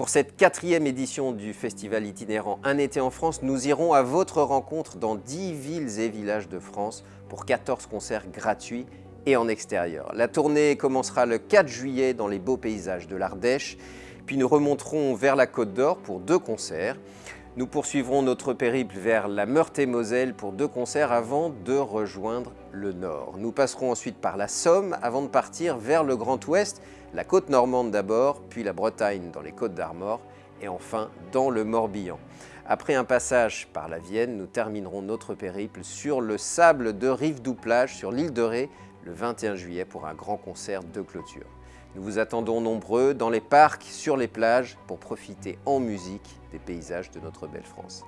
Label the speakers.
Speaker 1: Pour cette quatrième édition du festival itinérant Un été en France, nous irons à votre rencontre dans 10 villes et villages de France pour 14 concerts gratuits et en extérieur. La tournée commencera le 4 juillet dans les beaux paysages de l'Ardèche, puis nous remonterons vers la Côte d'Or pour deux concerts. Nous poursuivrons notre périple vers la Meurthe-et-Moselle pour deux concerts avant de rejoindre le Nord. Nous passerons ensuite par la Somme avant de partir vers le Grand Ouest, la côte normande d'abord, puis la Bretagne dans les côtes d'Armor et enfin dans le Morbihan. Après un passage par la Vienne, nous terminerons notre périple sur le sable de Rive-Douplage sur l'île de Ré le 21 juillet pour un grand concert de clôture. Nous vous attendons nombreux dans les parcs, sur les plages, pour profiter en musique des paysages de notre belle France.